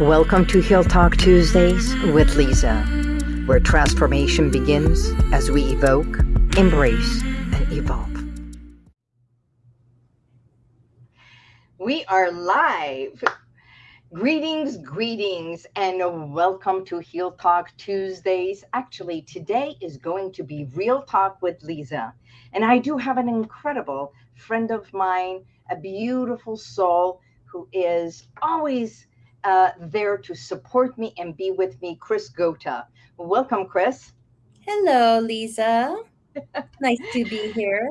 Welcome to Heal Talk Tuesdays with Lisa, where transformation begins as we evoke, embrace, and evolve. We are live. Greetings, greetings, and welcome to Heal Talk Tuesdays. Actually, today is going to be Real Talk with Lisa. And I do have an incredible friend of mine, a beautiful soul who is always uh, there to support me and be with me, Chris Gota. Welcome, Chris. Hello, Lisa. nice to be here.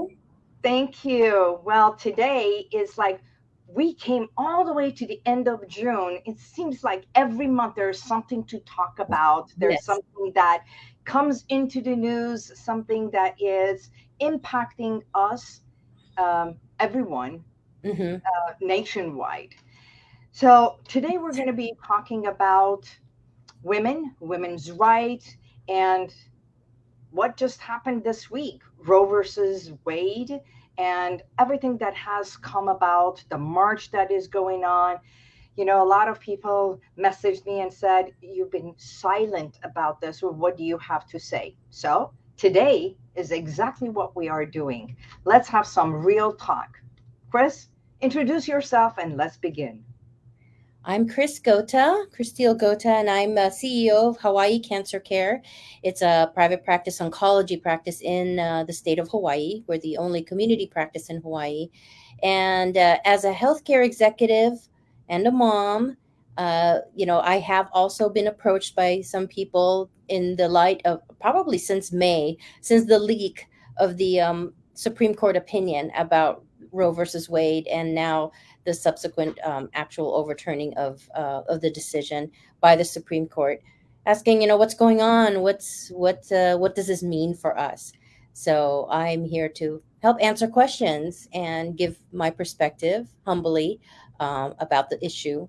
Thank you. Well, today is like we came all the way to the end of June. It seems like every month there's something to talk about. There's yes. something that comes into the news, something that is impacting us, um, everyone, mm-hmm. uh, nationwide. So today we're going to be talking about women, women's rights, and what just happened this week Roe versus Wade, and everything that has come about, the march that is going on. You know, a lot of people messaged me and said, You've been silent about this. What do you have to say? So today is exactly what we are doing. Let's have some real talk. Chris, introduce yourself and let's begin. I'm Chris Gota, Christine Gota, and I'm a CEO of Hawaii Cancer Care. It's a private practice oncology practice in uh, the state of Hawaii. We're the only community practice in Hawaii. And uh, as a healthcare executive and a mom, uh, you know, I have also been approached by some people in the light of probably since May, since the leak of the um, Supreme Court opinion about Roe versus Wade, and now the subsequent um, actual overturning of uh, of the decision by the Supreme Court, asking, you know, what's going on? What's what uh, what does this mean for us? So I'm here to help answer questions and give my perspective humbly um, about the issue,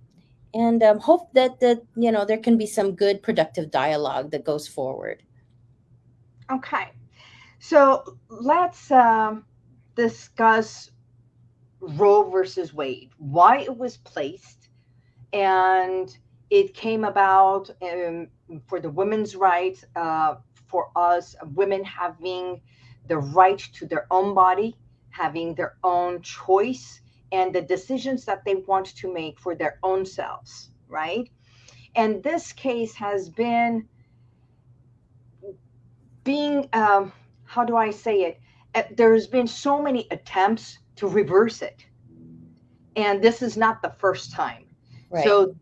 and um, hope that that you know there can be some good productive dialogue that goes forward. Okay, so let's um, discuss Roe versus Wade, why it was placed, and it came about um, for the women's rights, uh, for us women having the right to their own body, having their own choice, and the decisions that they want to make for their own selves, right? And this case has been being, um, how do I say it? Uh, there's been so many attempts to reverse it. And this is not the first time. Right. So,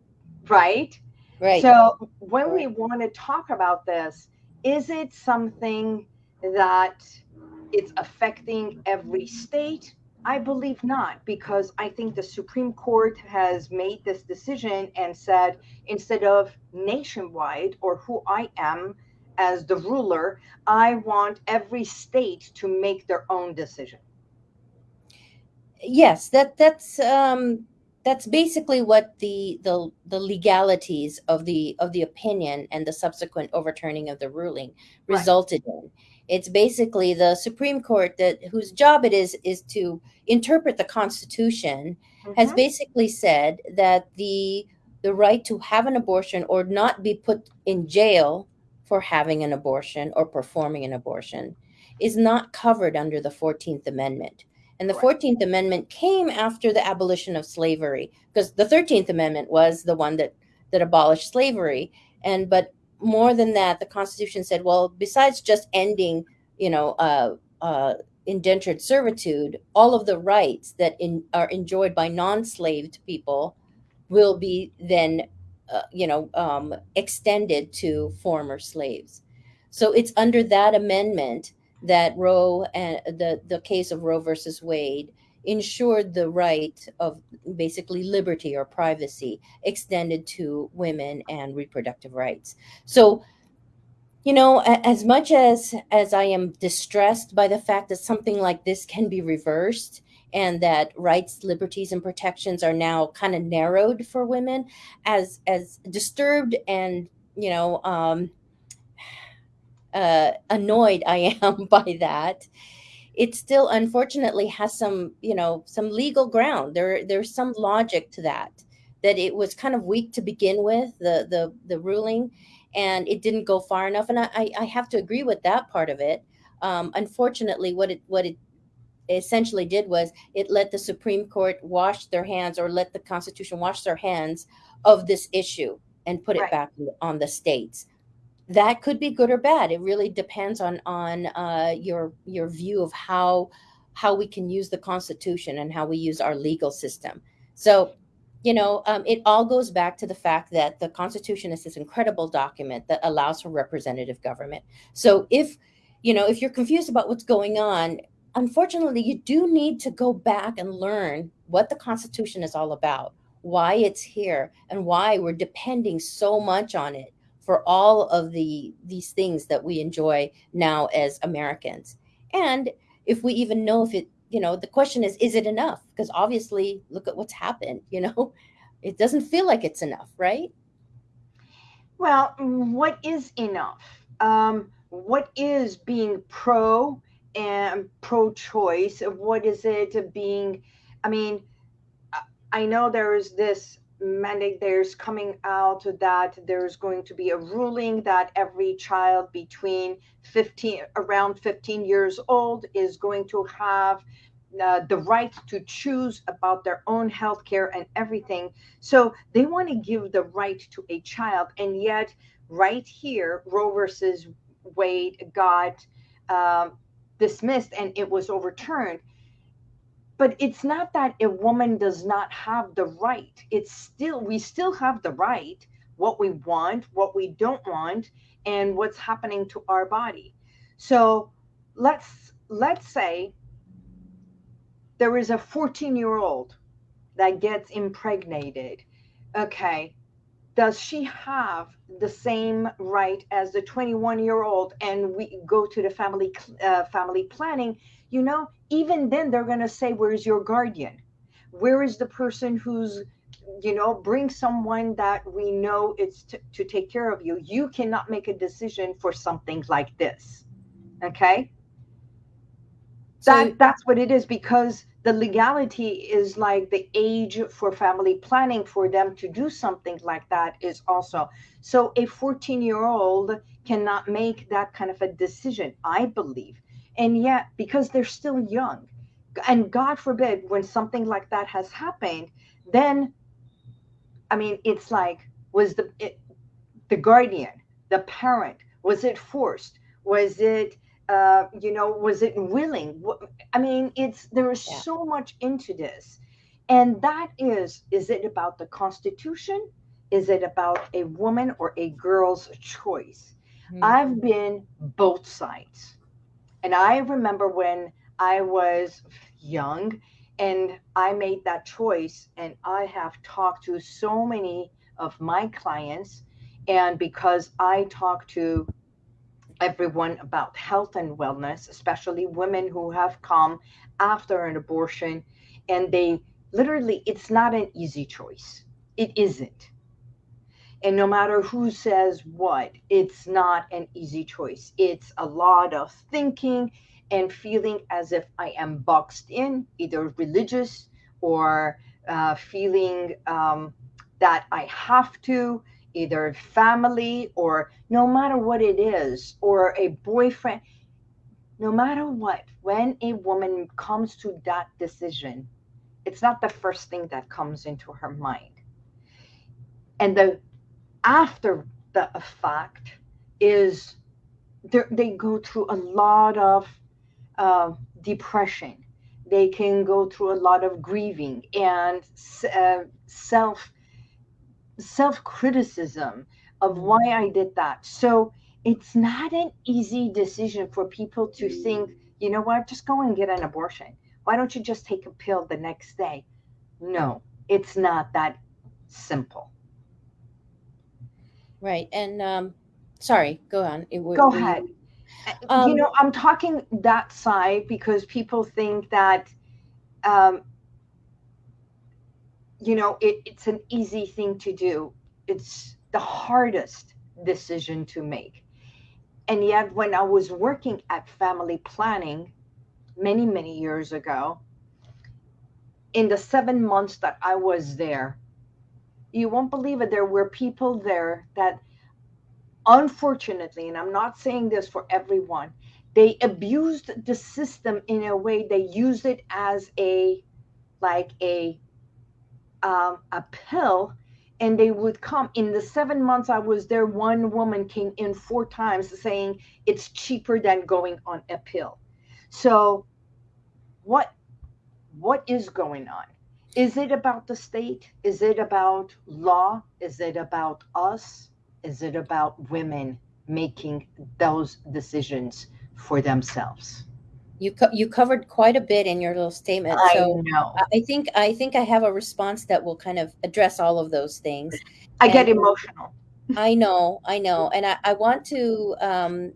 right? Right. So, when we want to talk about this, is it something that it's affecting every state? I believe not, because I think the Supreme Court has made this decision and said instead of nationwide or who I am as the ruler, I want every state to make their own decision yes that that's um that's basically what the the the legalities of the of the opinion and the subsequent overturning of the ruling resulted right. in it's basically the supreme court that whose job it is is to interpret the constitution mm-hmm. has basically said that the the right to have an abortion or not be put in jail for having an abortion or performing an abortion is not covered under the 14th amendment and the 14th Amendment came after the abolition of slavery, because the 13th Amendment was the one that, that abolished slavery. And but more than that, the Constitution said, well, besides just ending, you know, uh, uh, indentured servitude, all of the rights that in, are enjoyed by non-slaved people will be then, uh, you know, um, extended to former slaves. So it's under that amendment that Roe and the, the case of Roe versus Wade ensured the right of basically liberty or privacy extended to women and reproductive rights. So, you know, as much as as I am distressed by the fact that something like this can be reversed and that rights, liberties, and protections are now kind of narrowed for women, as as disturbed and you know um, uh, annoyed I am by that, it still unfortunately has some, you know, some legal ground. There, there's some logic to that. that it was kind of weak to begin with the the the ruling and it didn't go far enough and i i have to agree with that part of it um, unfortunately what it what it essentially did was it let the supreme court wash their hands or let the constitution wash their hands of this issue and put it right. back on the states that could be good or bad. It really depends on on uh, your your view of how how we can use the constitution and how we use our legal system. So you know um, it all goes back to the fact that the constitution is this incredible document that allows for representative government. So if you know if you're confused about what's going on unfortunately you do need to go back and learn what the constitution is all about why it's here and why we're depending so much on it for all of the these things that we enjoy now as americans. And if we even know if it you know the question is is it enough? Because obviously look at what's happened you know? It doesn't feel like it's enough right? Well what is enough? Um, what is being pro and pro choice what is it being i mean i know there's this mandate there's coming out that there's going to be a ruling that every child between 15 around 15 years old is going to have uh, the right to choose about their own health care and everything. So they want to give the right to a child and yet right here roe versus wade got um, dismissed and it was overturned but it's not that a woman does not have the right. It's still we still have the right what we want what we don't want and what's happening to our body. So let's let's say there is a 14 year old that gets impregnated okay? Does she have the same right as the 21 year old and we go to the family uh, family planning you know even then they're going to say where's your guardian? Where is the person who's you know bring someone that we know it's t- to take care of you? You cannot make a decision for something like this. Okay? So, that that's what it is because the legality is like the age for family planning for them to do something like that is also. So a 14 year old cannot make that kind of a decision i believe and yet because they're still young and god forbid when something like that has happened then i mean it's like was the it, the guardian the parent was it forced? Was it uh, you know was it willing? I mean it's there is yeah. so much into this. And that is is it about the constitution? Is it about a woman or a girl's choice? Mm-hmm. i've been both sides and I remember when I was young and I made that choice, and I have talked to so many of my clients. And because I talk to everyone about health and wellness, especially women who have come after an abortion, and they literally, it's not an easy choice. It isn't. And no matter who says what, it's not an easy choice. It's a lot of thinking and feeling as if I am boxed in, either religious or uh, feeling um, that I have to, either family or no matter what it is, or a boyfriend. No matter what, when a woman comes to that decision, it's not the first thing that comes into her mind. And the after the fact is they go through a lot of uh, depression. They can go through a lot of grieving and uh, self self criticism of mm-hmm. why I did that. So it's not an easy decision for people to think, you know what, just go and get an abortion. Why don't you just take a pill the next day? No, it's not that simple. Right. And um, sorry, go on. It, go ahead. Um, you know, I'm talking that side because people think that, um, you know, it, it's an easy thing to do. It's the hardest decision to make. And yet, when I was working at family planning many, many years ago, in the seven months that I was there, you won't believe it there were people there that unfortunately and i'm not saying this for everyone they abused the system in a way they used it as a like a um, a pill and they would come in the seven months i was there one woman came in four times saying it's cheaper than going on a pill. So what what is going on is it about the state? Is it about law? Is it about us? Is it about women making those decisions for themselves? You co- you covered quite a bit in your little statement I so know. i think i think i have a response that will kind of address all of those things. I get emotional. I know i know. And i, I want to um,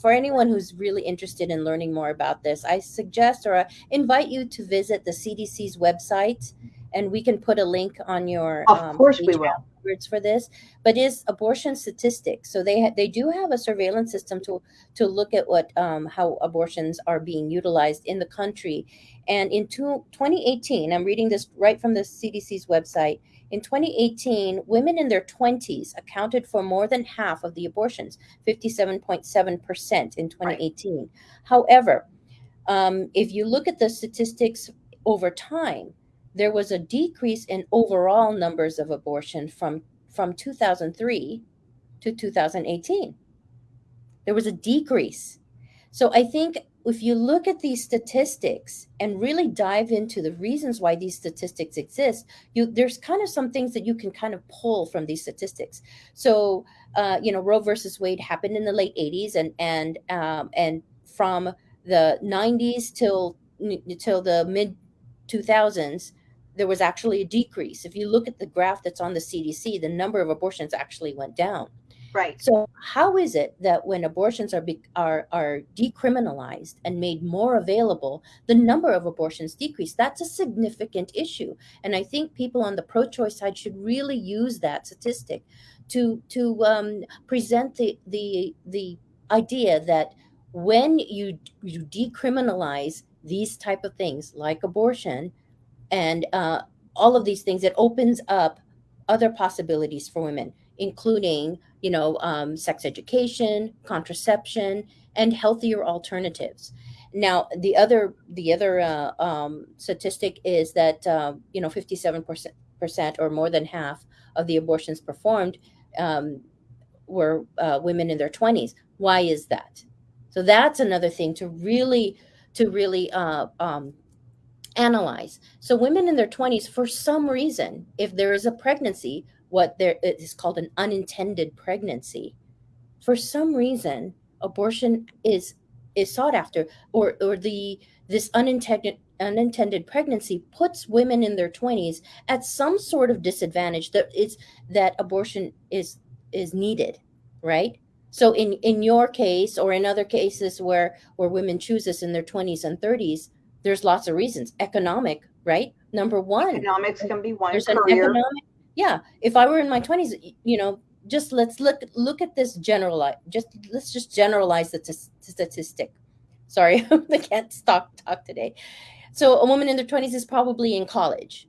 for anyone who's really interested in learning more about this i suggest or I invite you to visit the cdc's website and we can put a link on your of um, course we will. afterwards for this but is abortion statistics. So they they do have a surveillance system to to look at what um, how abortions are being utilized in the country. And in two, 2018 i'm reading this right from the cdc's website in 2018 women in their 20s accounted for more than half of the abortions 57.7% in 2018 however um, if you look at the statistics over time there was a decrease in overall numbers of abortion from from 2003 to 2018 there was a decrease. So i think if you look at these statistics and really dive into the reasons why these statistics exist you there's kind of some things that you can kind of pull from these statistics so uh, you know roe versus wade happened in the late 80s and and um, and from the 90s till till the mid 2000s there was actually a decrease. If you look at the graph that's on the CDC, the number of abortions actually went down. Right. So how is it that when abortions are be, are are decriminalized and made more available, the number of abortions decrease? That's a significant issue, and I think people on the pro-choice side should really use that statistic to to um, present the the the idea that when you you decriminalize these type of things like abortion and uh, all of these things it opens up other possibilities for women including you know um, sex education contraception and healthier alternatives. Now the other the other uh, um, statistic is that uh, you know 57% or more than half of the abortions performed um, were uh, women in their 20s why is that? So that's another thing to really to really uh, um, analyze. So women in their 20s, for some reason, if there is a pregnancy, what there it is called an unintended pregnancy, for some reason, abortion is is sought after, or or the this unintended unintended pregnancy puts women in their 20s at some sort of disadvantage that is that abortion is is needed right? So in in your case or in other cases where where women choose this in their 20s and 30s there's lots of reasons. Economic right? Number one economics can be one there's an career. economic yeah if i were in my 20s you know just let's look look at this generalize just let's just generalize the t- statistic. Sorry i can't talk talk today. So a woman in their 20s is probably in college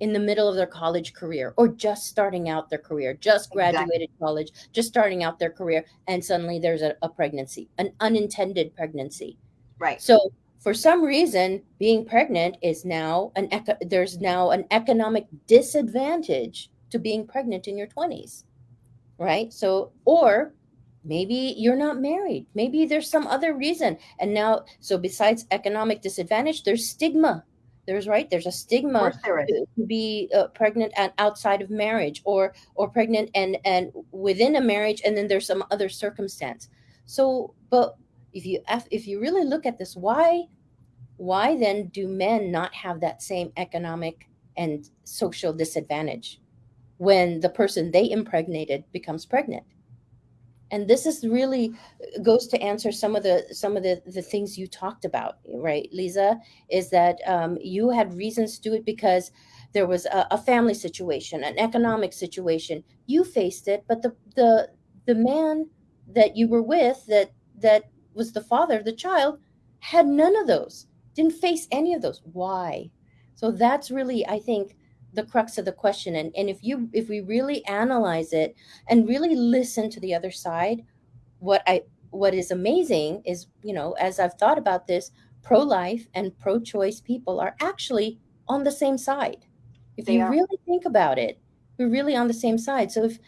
in the middle of their college career or just starting out their career just Exactly. graduated college just starting out their career and suddenly there's a, a pregnancy an unintended pregnancy. Right. So for some reason, being pregnant is now an eco- there's now an economic disadvantage to being pregnant in your 20s. Right? So or maybe you're not married. Maybe there's some other reason. And now so besides economic disadvantage, there's stigma. There's right, there's a stigma to to be uh, pregnant and outside of marriage or or pregnant and and within a marriage and then there's some other circumstance so but if you if you really look at this why why then do men not have that same economic and social disadvantage when the person they impregnated becomes pregnant? And this is really goes to answer some of the some of the the things you talked about right lisa is that um, you had reasons to do it because there was a, a family situation an economic situation. You faced it but the the the man that you were with that that was the father of the child had none of those didn't face any of those. Why? So that's really i think the crux of the question. And, and if you if we really analyze it and really listen to the other side what i what is amazing is you know as i've thought about this pro-life and pro-choice people are actually on the same side. If They you are. really think about it we're really on the same side. So if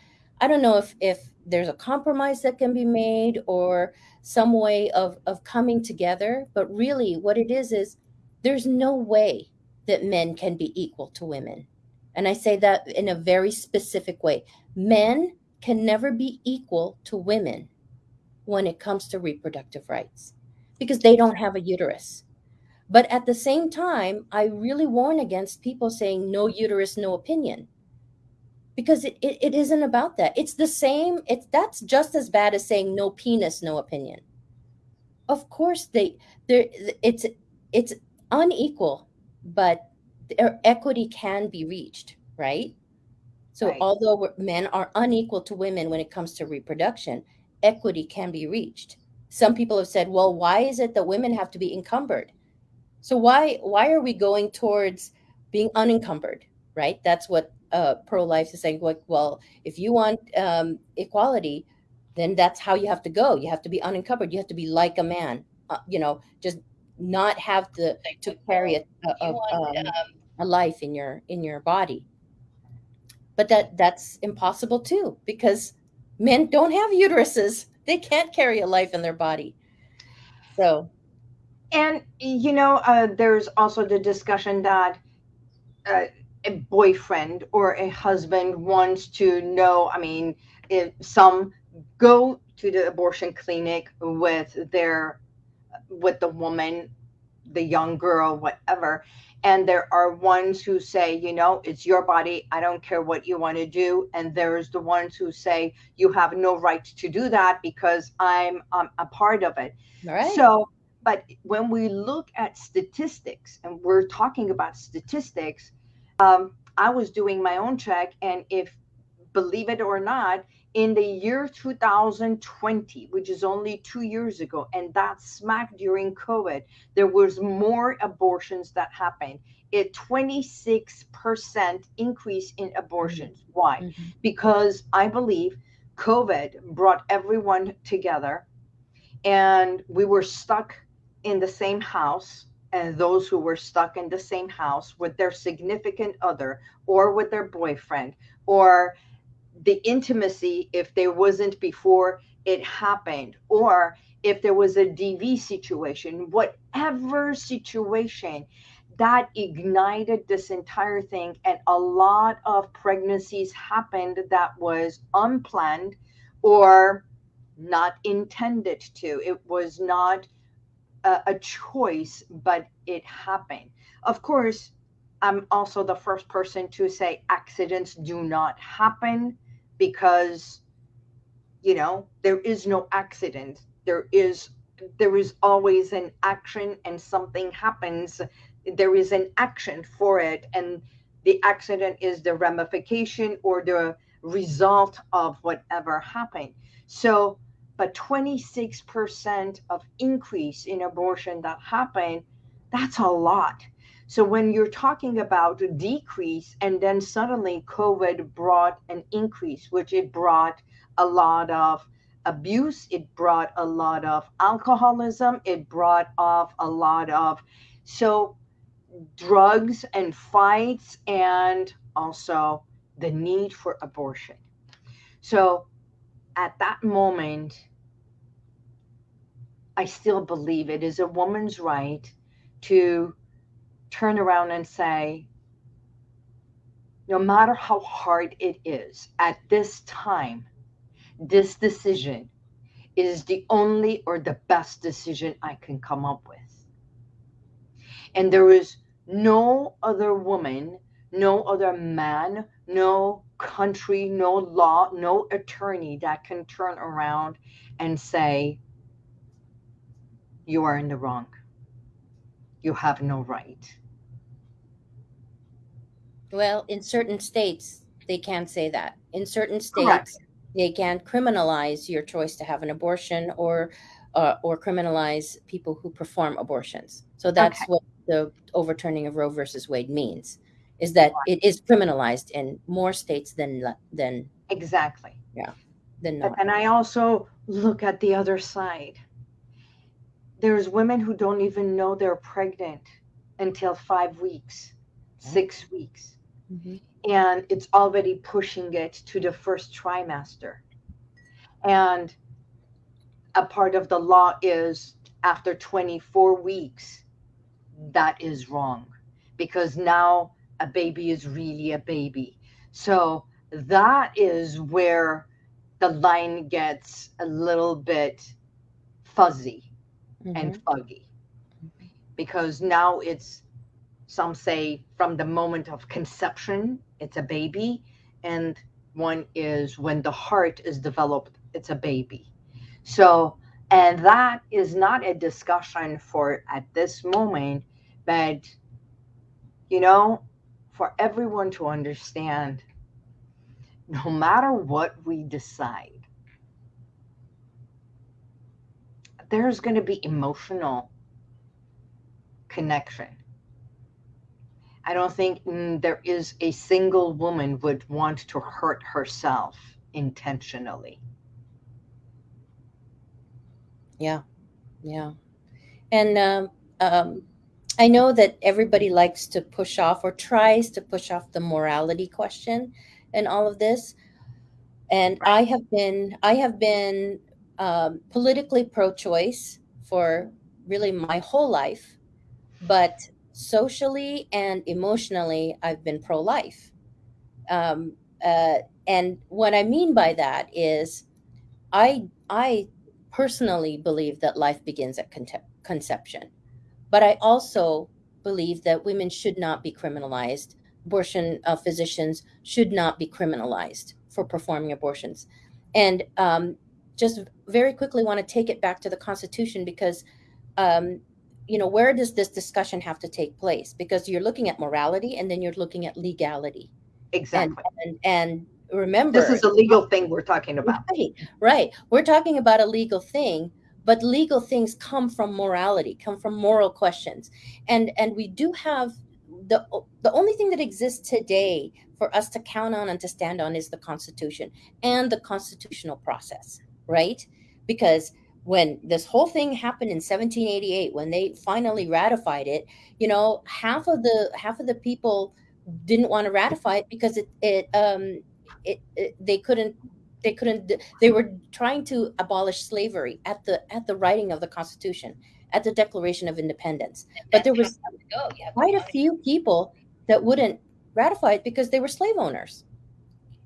i don't know if if there's a compromise that can be made or some way of of coming together but really what it is is there's no way that men can be equal to women. And i say that in a very specific way. Men can never be equal to women when it comes to reproductive rights because they don't have a uterus. But at the same time i really warn against people saying no uterus no opinion because it, it, it isn't about that. It's the same it's that's just as bad as saying no penis no opinion. Of course they there it's it's unequal but their equity can be reached right? So Right. although we're- men are unequal to women when it comes to reproduction equity can be reached. Some people have said well why is it that women have to be encumbered? So why why are we going towards being unencumbered right? That's what uh, pro-life is saying like well if you want um, equality then that's how you have to go. You have to be unencumbered. You have to be like a man. Uh, you know just not have to to carry a, a, a, um, a life in your in your body. But that that's impossible too because men don't have uteruses. They can't carry a life in their body. So And you know, uh, there's also the discussion that uh, a boyfriend or a husband wants to know. I mean, if some go to the abortion clinic with their with the woman, the young girl, whatever, and there are ones who say, you know, it's your body. I don't care what you want to do. And there's the ones who say you have no right to do that because I'm um, a part of it. all right So, but when we look at statistics, and we're talking about statistics, um, I was doing my own check, and if, believe it or not, in the year 2020, which is only two years ago, and that smack during COVID, there was more abortions that happened. A 26% increase in abortions. Why? Mhm. Because I believe COVID brought everyone together and we were stuck in the same house and those who were stuck in the same house with their significant other or with their boyfriend or the intimacy if there wasn't before it happened or if there was a dv situation whatever situation that ignited this entire thing and a lot of pregnancies happened that was unplanned or not intended to. It was not a, a choice, but it happened. Of course, I'm also the first person to say accidents do not happen because, you know, there is no accident. There is there is always an action and something happens there is an action for it and the accident is the ramification or the result of whatever happened so but 26% of increase in abortion that happened that's a lot. So when you're talking about a decrease and then suddenly covid brought an increase which it brought a lot of abuse it brought a lot of alcoholism it brought off a lot of so drugs and fights and also the need for abortion. So at that moment I still believe it is a woman's right to turn around and say, no matter how hard it is at this time, this decision is the only or the best decision I can come up with. And there is no other woman, no other man, no country, no law, no attorney that can turn around and say, you are in the wrong. You have no right. Well, in certain states, they can't say that. In certain Correct. states, they can't criminalize your choice to have an abortion or uh, or criminalize people who perform abortions. So that's Okay. what the overturning of Roe versus Wade means. Is that it is criminalized in more states than than exactly. Yeah than not. and i also look at the other side. There's women who don't even know they're pregnant until five weeks six weeks. Mm-hmm. and it's already pushing it to the first trimester. And a part of the law is after 24 weeks that is wrong. Because now a baby is really a baby. So that is where the line gets a little bit fuzzy mm-hmm. and fuggy because now it's some say from the moment of conception it's a baby and one is when the heart is developed it's a baby so and that is not a discussion for at this moment but you know for everyone to understand no matter what we decide, there's going to be emotional connection. I don't think mm, there is a single woman would want to hurt herself intentionally. Yeah, yeah, and um, um, I know that everybody likes to push off or tries to push off the morality question and all of this. And. I have been I have been um, politically pro-choice for really my whole life, but socially and emotionally, I've been pro-life. Um, uh, and what I mean by that is, I I personally believe that life begins at conception but I also believe that women should not be criminalized. Abortion uh, physicians should not be criminalized for performing abortions. And um, just very quickly want to take it back to the Constitution because, um, you know, where does this discussion have to take place? Because you're looking at morality and then you're looking at legality. Exactly. And, and, and remember, this is a legal thing we're talking about. Right, right. We're talking about a legal thing but legal things come from morality come from moral questions. And and we do have the the only thing that exists today for us to count on and to stand on is the constitution and the constitutional process right? Because when this whole thing happened in 1788 when they finally ratified it you know half of the half of the people didn't want to ratify it because it it um it, it they couldn't they couldn't they were trying to abolish slavery at the at the writing of the constitution at the declaration of independence. But there was quite a few people that wouldn't ratify it because they were slave owners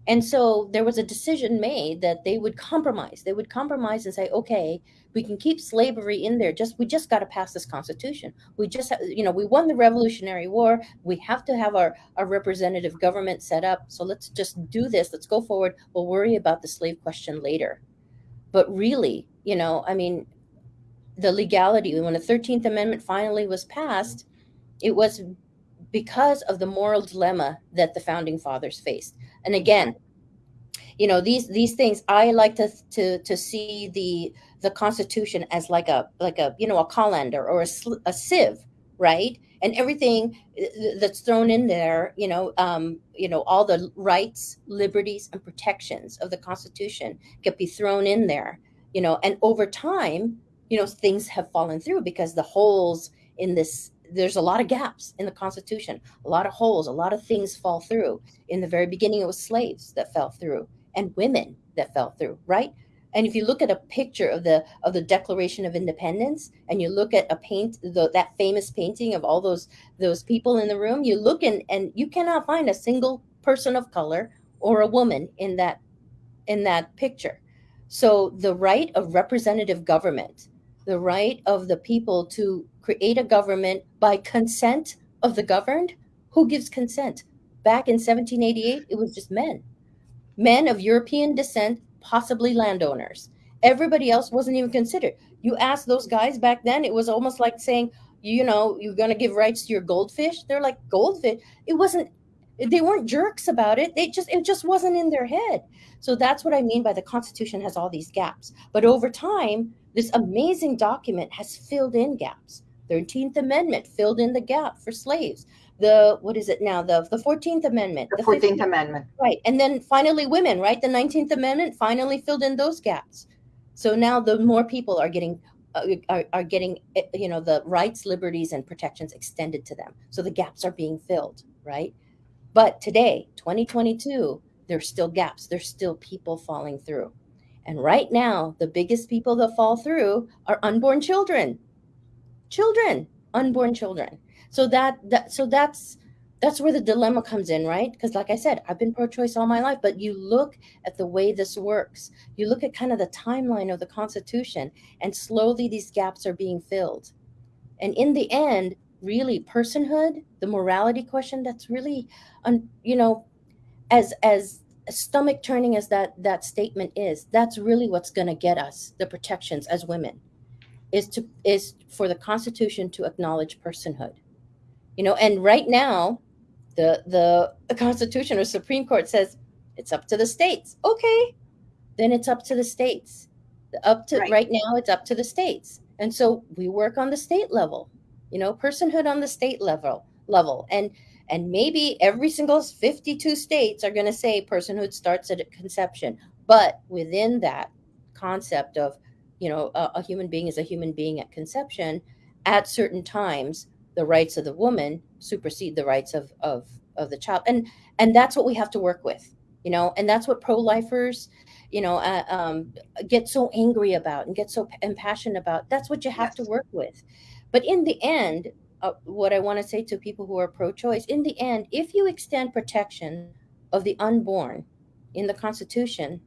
and so there was a decision made that they would compromise. They would compromise and say okay we can keep slavery in there. Just we just got to pass this constitution. We just you know we won the revolutionary war. We have to have our our representative government set up. So let's just do this. Let's go forward. We'll worry about the slave question later. But really you know i mean the legality when the 13th amendment finally was passed it was because of the moral dilemma that the founding fathers faced and again you know these these things i like to to to see the the Constitution as like a like a you know a colander or a, a sieve, right? And everything uh, that's thrown in there, you know, um, you know, all the rights, liberties, and protections of the Constitution can be thrown in there, you know. And over time, you know, things have fallen through because the holes in this there's a lot of gaps in the constitution a lot of holes a lot of things fall through in the very beginning it was slaves that fell through and women that fell through right and if you look at a picture of the of the Declaration of Independence, and you look at a paint the, that famous painting of all those those people in the room, you look and and you cannot find a single person of color or a woman in that in that picture. So the right of representative government, the right of the people to create a government by consent of the governed, who gives consent? Back in 1788, it was just men. Men of European descent possibly landowners. Everybody else wasn't even considered. You ask those guys back then, it was almost like saying, you know, you're going to give rights to your goldfish. They're like goldfish. It wasn't. They weren't jerks about it. They just it just wasn't in their head. So that's what I mean by the Constitution has all these gaps. But over time, this amazing document has filled in gaps. 13th Amendment filled in the gap for slaves. the what is it now? The the 14th amendment. The 14th amendment. Right and then finally women right? The 19th amendment finally filled in those gaps. So now the more people are getting uh, are, are getting eh, you know the rights liberties and protections extended to them. So the gaps are being filled right? But today 2022 there's still gaps. There's still people falling through and right now the biggest people that fall through are unborn children. Children unborn children. So that, that so that's that's where the dilemma comes in right? Because like i said i've been pro-choice all my life but you look at the way this works. You look at kind of the timeline of the constitution and slowly these gaps are being filled. And in the end really personhood the morality question that's really you know as as stomach turning as that that statement is that's really what's going to get us the protections as women is to is for the constitution to acknowledge personhood. You know and right now the the constitution or supreme court says it's up to the states. Okay then it's up to the states. Up to right. right now it's up to the states. And so we work on the state level you know personhood on the state level level. And and maybe every single 52 states are going to say personhood starts at conception. But within that concept of you know a, a human being is a human being at conception at certain times the rights of the woman supersede the rights of of of the child. And and that's what we have to work with you know? And that's what pro-lifers you know uh, um, get so angry about and get so impassioned about. That's what you have yes. to work with. But in the end uh, what i want to say to people who are pro-choice in the end if you extend protection of the unborn in the constitution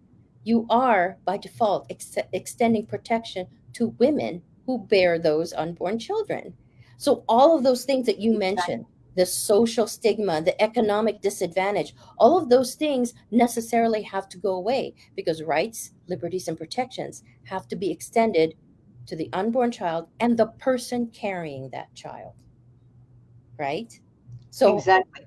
you are by default ex- extending protection to women who bear those unborn children. So, all of those things that you mentioned the social stigma, the economic disadvantage, all of those things necessarily have to go away because rights, liberties, and protections have to be extended to the unborn child and the person carrying that child. Right? So, exactly.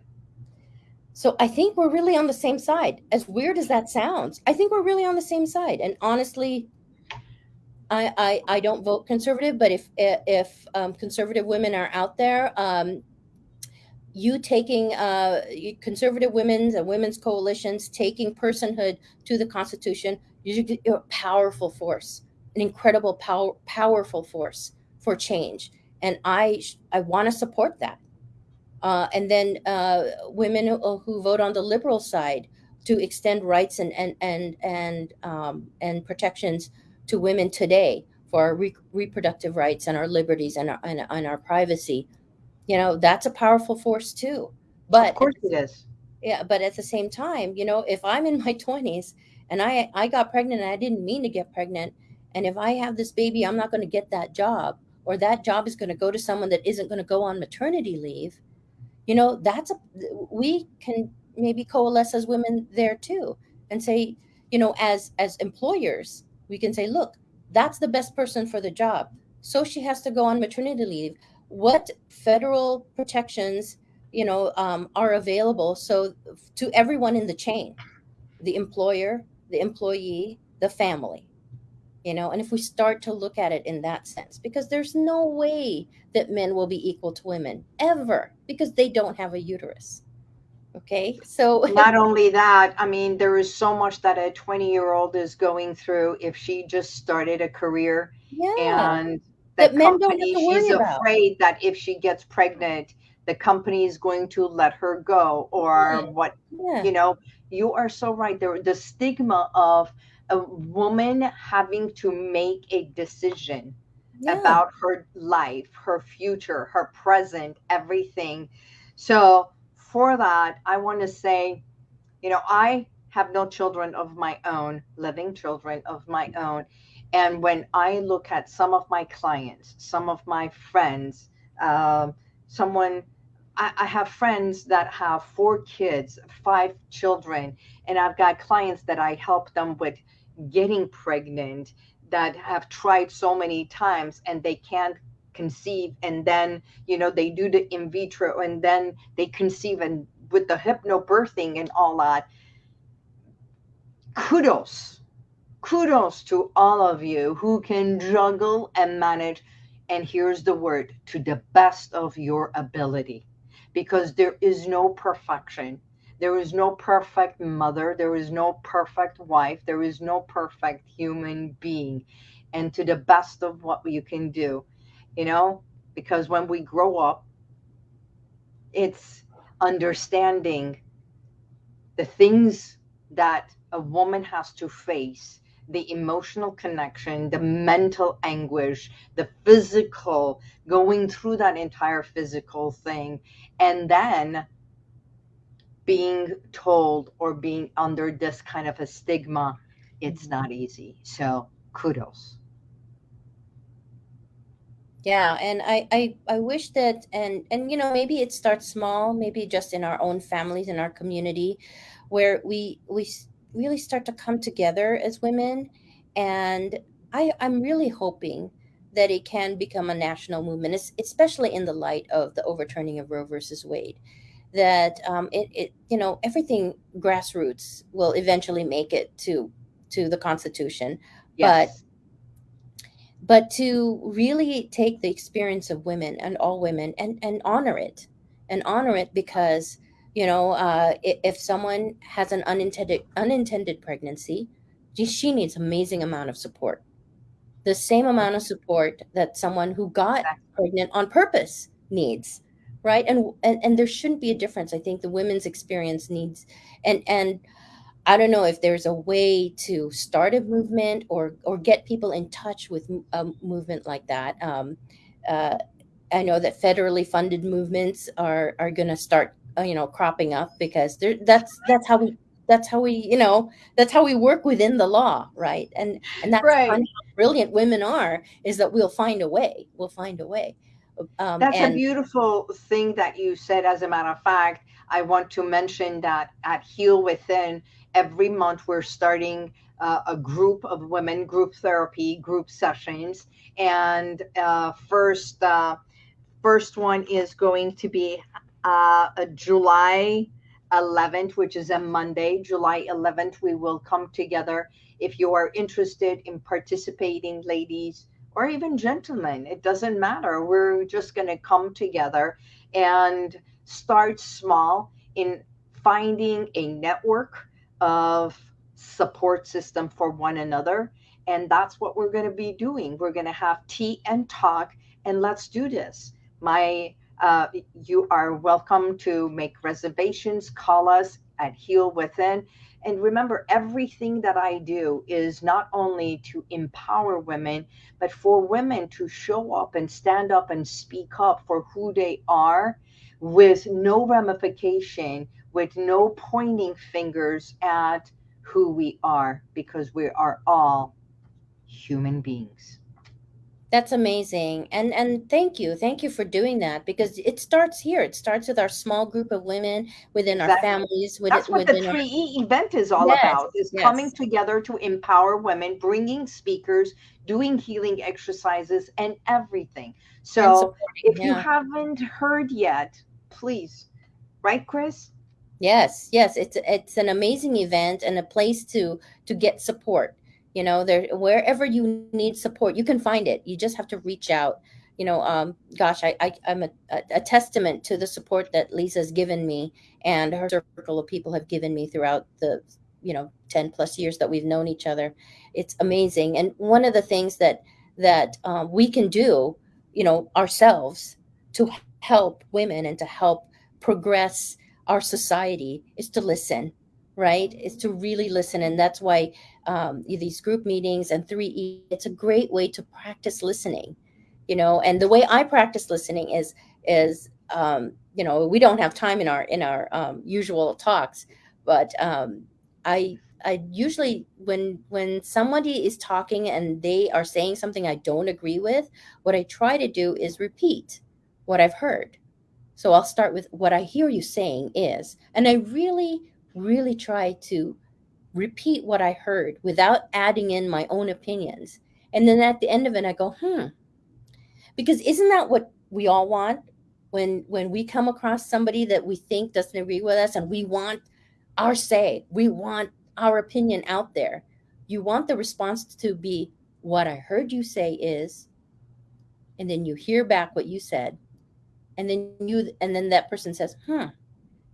So I think we're really on the same side. As weird as that sounds, I think we're really on the same side. And honestly, I I, I don't vote conservative, but if if um, conservative women are out there, um, you taking uh, conservative women's and women's coalitions taking personhood to the Constitution, you're a powerful force, an incredible power, powerful force for change. And I I want to support that. Uh, and then uh, women who, who, vote on the liberal side to extend rights and and and and um, and protections to women today for our re- reproductive rights and our liberties and our, and, and, our privacy. You know, that's a powerful force too. But of course it is. Yeah, but at the same time, you know, if I'm in my 20s and I I got pregnant and I didn't mean to get pregnant, and if I have this baby, I'm not going to get that job, or that job is going to go to someone that isn't going to go on maternity leave you know that's a we can maybe coalesce as women there too and say you know as as employers we can say look that's the best person for the job. So she has to go on maternity leave. What federal protections you know um, are available so to everyone in the chain the employer the employee the family you know and if we start to look at it in that sense because there's no way that men will be equal to women ever because they don't have a uterus okay so not only that i mean there is so much that a 20 year old is going through if she just started a career yeah. and that company she's about. afraid that if she gets pregnant the company is going to let her go or yeah. what yeah. you know you are so right there the stigma of a woman having to make a decision yeah. about her life, her future, her present, everything. So, for that, I want to say, you know, I have no children of my own, living children of my own. And when I look at some of my clients, some of my friends, uh, someone, I, I have friends that have four kids, five children, and I've got clients that I help them with getting pregnant that have tried so many times and they can't conceive and then you know they do the in vitro and then they conceive and with the hypnobirthing and all that. Kudos. Kudos to all of you who can juggle and manage. And here's the word to the best of your ability. Because there is no perfection. There is no perfect mother. There is no perfect wife. There is no perfect human being. And to the best of what you can do, you know, because when we grow up, it's understanding the things that a woman has to face the emotional connection, the mental anguish, the physical, going through that entire physical thing, and then being told or being under this kind of a stigma, it's mm-hmm. not easy. So kudos. Yeah, and I, I I wish that and and you know maybe it starts small, maybe just in our own families in our community, where we we really start to come together as women. And I, I'm really hoping that it can become a national movement, especially in the light of the overturning of Roe versus Wade. That um, it, it, you know, everything grassroots will eventually make it to to the Constitution, yes. but but to really take the experience of women and all women and and honor it, and honor it because you know uh, if someone has an unintended unintended pregnancy she needs amazing amount of support. The same amount of support that someone who got pregnant on purpose needs right? And, and and there shouldn't be a difference. I think the women's experience needs and and i don't know if there's a way to start a movement or or get people in touch with a movement like that. Um, uh, i know that federally funded movements are are going to start uh, you know cropping up because there that's that's how we that's how we you know that's how we work within the law right? And and that's right. how brilliant women are is that we'll find a way we'll find a way um, that's and, a beautiful thing that you said as a matter of fact. I want to mention that at heal within every month we're starting uh, a group of women group therapy group sessions. And uh, first uh, first one is going to be uh, July 11th, which is a Monday, July 11th, we will come together. If you are interested in participating, ladies, or even gentlemen, it doesn't matter. We're just going to come together and start small in finding a network of support system for one another. And that's what we're going to be doing. We're going to have tea and talk, and let's do this. My uh, you are welcome to make reservations, call us at Heal Within. And remember, everything that I do is not only to empower women, but for women to show up and stand up and speak up for who they are with no ramification, with no pointing fingers at who we are, because we are all human beings. That's amazing. And and thank you. Thank you for doing that because it starts here. It starts with our small group of women within our families. Within, That's what the 3E our... event is all yes, about, is yes. coming together to empower women, bringing speakers, doing healing exercises and everything. So if yeah. you haven't heard yet, please, right, Chris? Yes, yes. It's it's an amazing event and a place to to get support you know there wherever you need support you can find it. You just have to reach out. You know um, gosh I, I am a, a, testament to the support that lisa's given me and her circle of people have given me throughout the you know 10 plus years that we've known each other. It's amazing. And one of the things that that um, we can do you know ourselves to help women and to help progress our society is to listen right is to really listen and that's why um, these group meetings and 3e it's a great way to practice listening you know and the way i practice listening is is um, you know we don't have time in our in our um, usual talks but um, i i usually when when somebody is talking and they are saying something i don't agree with what i try to do is repeat what i've heard. So i'll start with what i hear you saying is and i really really try to repeat what I heard without adding in my own opinions. And then at the end of it, I go, hmm. Because isn't that what we all want when when we come across somebody that we think doesn't agree with us and we want our say, we want our opinion out there. You want the response to be what I heard you say is, and then you hear back what you said, and then you and then that person says hmm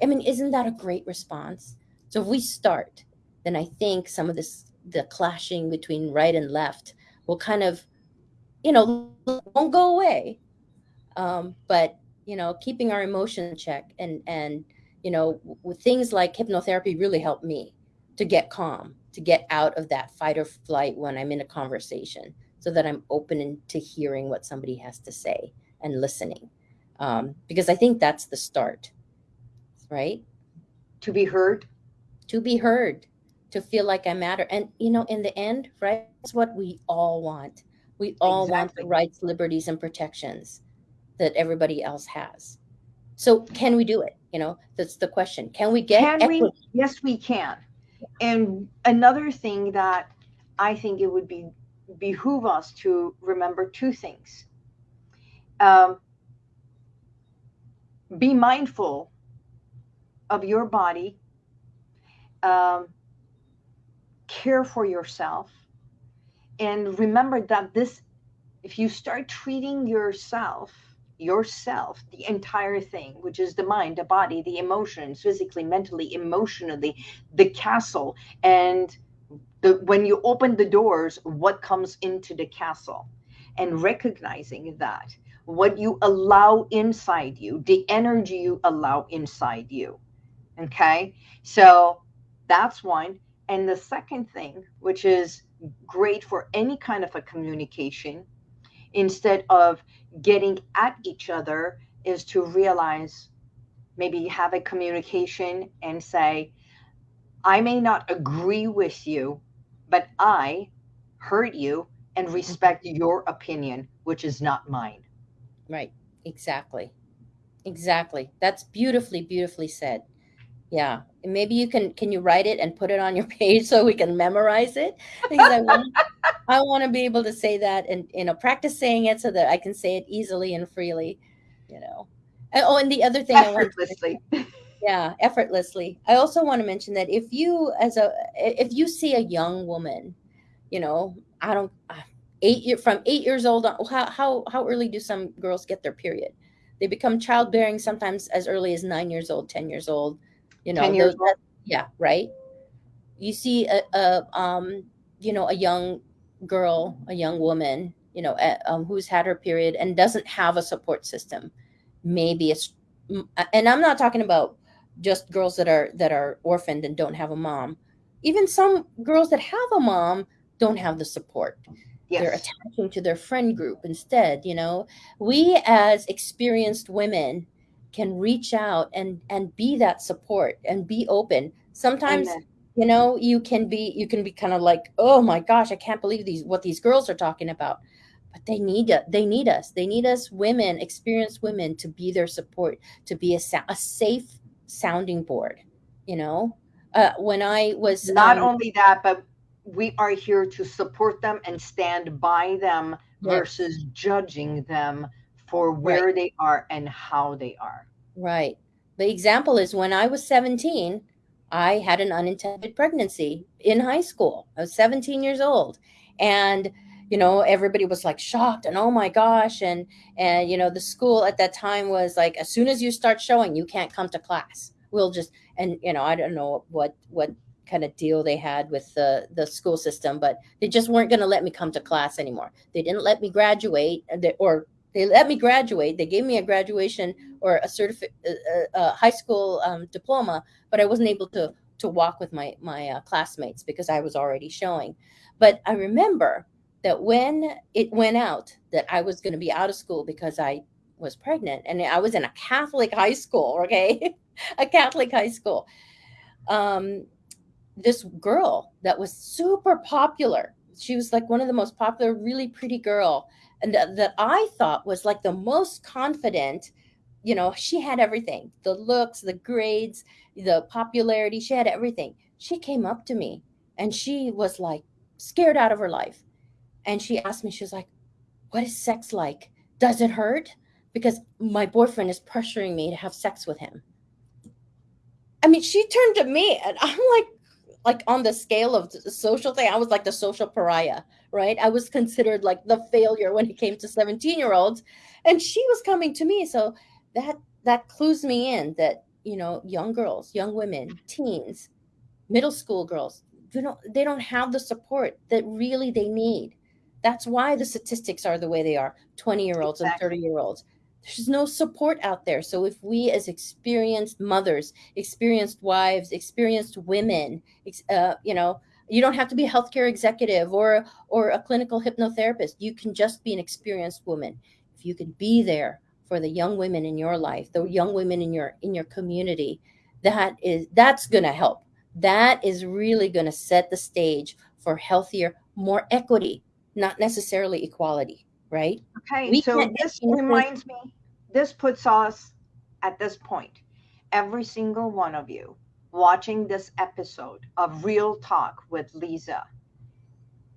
i mean isn't that a great response? So if we start then i think some of this the clashing between right and left will kind of you know won't go away. Um, but you know keeping our emotion check and and you know with things like hypnotherapy really helped me to get calm to get out of that fight or flight when i'm in a conversation so that i'm open to hearing what somebody has to say and listening. Um, because i think that's the start right? To be heard? To be heard to feel like i matter. And you know in the end right that's what we all want. We all exactly. want the rights liberties and protections that everybody else has. So can we do it? You know that's the question. Can we get can equity? we yes we can. And another thing that i think it would be behoove us to remember two things. Um, be mindful of your body um, care for yourself and remember that this if you start treating yourself yourself the entire thing which is the mind the body the emotions physically mentally emotionally the castle and the when you open the doors what comes into the castle and recognizing that what you allow inside you the energy you allow inside you okay? So that's one. And the second thing which is great for any kind of a communication instead of getting at each other is to realize maybe you have a communication and say i may not agree with you but i heard you and mm-hmm. respect your opinion which is not mine. Right. Exactly. Exactly. That's beautifully beautifully said yeah maybe you can can you write it and put it on your page so we can memorize it because i want I want to be able to say that and you know practice saying it so that I can say it easily and freely, you know. And, oh, and the other thing effortlessly. To, yeah, effortlessly. I also want to mention that if you as a if you see a young woman, you know, I don't uh, eight year from eight years old. How how how early do some girls get their period? They become childbearing sometimes as early as nine years old, ten years old. You know, those, yeah, right. You see a, a um you know a young girl, a young woman, you know, um, who's had her period and doesn't have a support system, maybe it's, and I'm not talking about just girls that are that are orphaned and don't have a mom. Even some girls that have a mom don't have the support. Yes. They're attaching to their friend group instead. You know, we as experienced women can reach out and and be that support and be open. Sometimes Amen you know you can be you can be kind of like oh my gosh i can't believe these what these girls are talking about but they need it they need us they need us women experienced women to be their support to be a, a safe sounding board you know uh, when i was not um, only that but we are here to support them and stand by them yes. versus judging them for where right. they are and how they are right the example is when i was 17 I had an unintended pregnancy in high school. I was 17 years old. And you know everybody was like shocked and oh my gosh and and you know the school at that time was like as soon as you start showing you can't come to class we'll just and you know i don't know what what kind of deal they had with the the school system but they just weren't going to let me come to class anymore they didn't let me graduate uh, or they let me graduate. They gave me a graduation or a certificate, a, uh, uh, a, high school um, diploma, but I wasn't able to to walk with my my uh, classmates because I was already showing. But I remember that when it went out that I was going to be out of school because I was pregnant, and I was in a Catholic high school. Okay, a Catholic high school. Um, this girl that was super popular. She was like one of the most popular, really pretty girl and that, that I thought was like the most confident. You know, she had everything the looks, the grades, the popularity. She had everything. She came up to me and she was like scared out of her life. And she asked me, she was like, What is sex like? Does it hurt? Because my boyfriend is pressuring me to have sex with him. I mean, she turned to me and I'm like, like on the scale of the social thing, I was like the social pariah, right? I was considered like the failure when it came to 17 year olds. And she was coming to me. So that that clues me in that you know young girls young women teens middle school girls they don't they don't have the support that really they need that's why the statistics are the way they are 20 year olds exactly. and 30 year olds there's no support out there. So if we as experienced mothers experienced wives experienced women uh, you know you don't have to be a healthcare executive or or a clinical hypnotherapist. You can just be an experienced woman. If you can be there for the young women in your life the young women in your in your community that is that's going to help. That is really going to set the stage for healthier more equity not necessarily equality right okay we so this reminds me this puts us at this point every single one of you watching this episode of real talk with lisa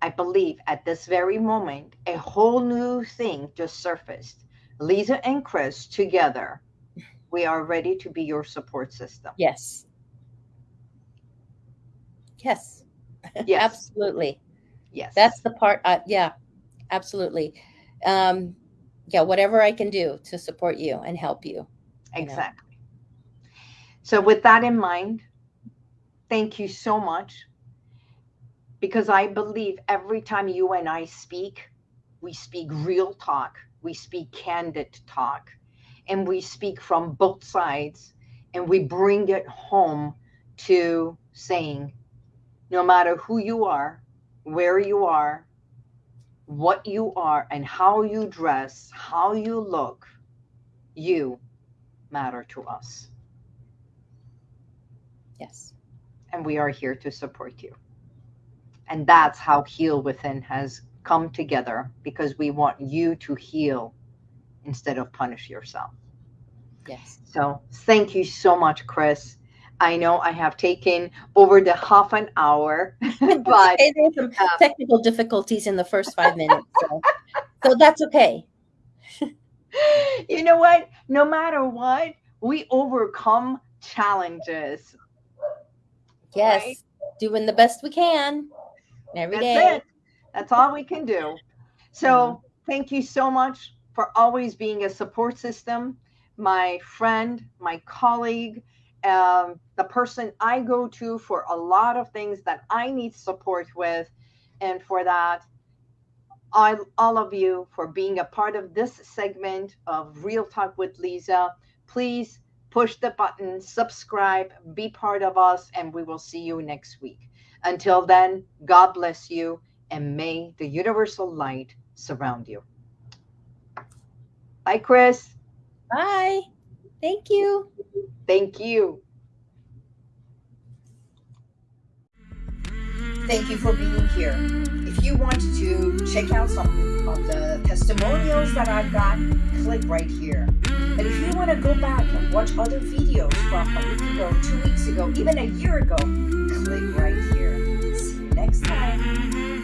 i believe at this very moment a whole new thing just surfaced Lisa and Chris together, we are ready to be your support system. Yes. Yes. Yes. absolutely. Yes. That's the part. Uh, yeah, absolutely. Um, yeah, whatever I can do to support you and help you. Exactly. You know. So, with that in mind, thank you so much because I believe every time you and I speak, we speak real talk we speak candid talk and we speak from both sides and we bring it home to saying no matter who you are where you are what you are and how you dress how you look you matter to us yes and we are here to support you and that's how heal within has come together because we want you to heal instead of punish yourself. Yes. So thank you so much, Chris. I know I have taken over the half an hour, but there's some uh, technical difficulties in the first five minutes. So, so that's okay. you know what? No matter what, we overcome challenges. Yes. Right? Doing the best we can every That's day. It. That's all we can do. So mm-hmm. thank you so much for always being a support system, my friend, my colleague, um, the person I go to for a lot of things that I need support with. And for that, I, all of you for being a part of this segment of Real Talk with Lisa. Please push the button, subscribe, be part of us, and we will see you next week. Until then, God bless you and may the universal light surround you. Bye, Chris. Bye. Thank you. Thank you. Thank you for being here. If you want to check out some of the testimonials that I've got, click right here. And if you want to go back and watch other videos from a week ago, two weeks ago, even a year ago, click right here. See you next time.